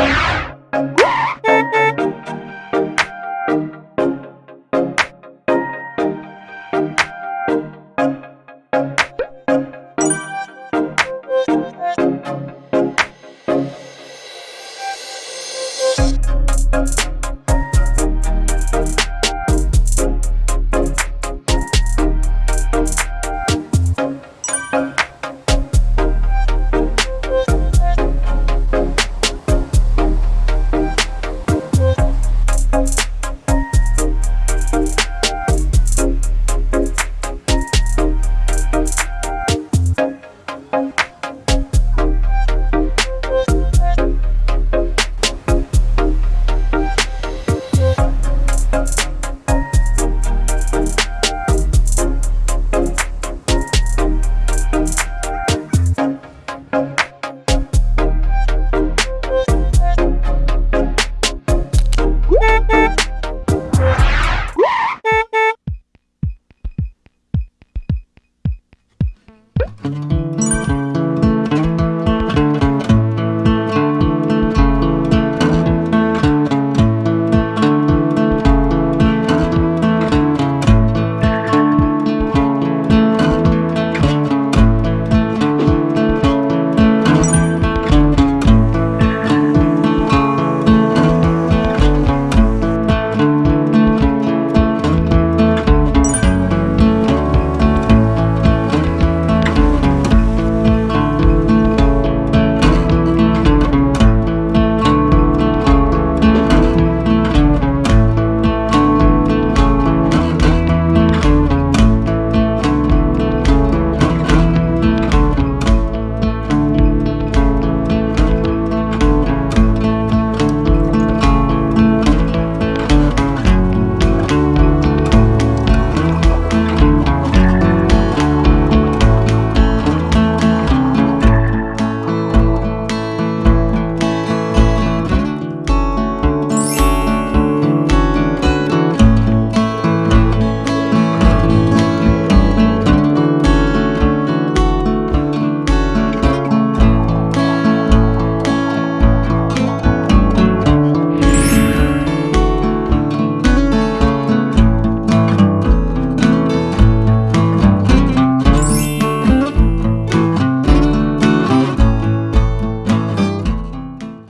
Bye.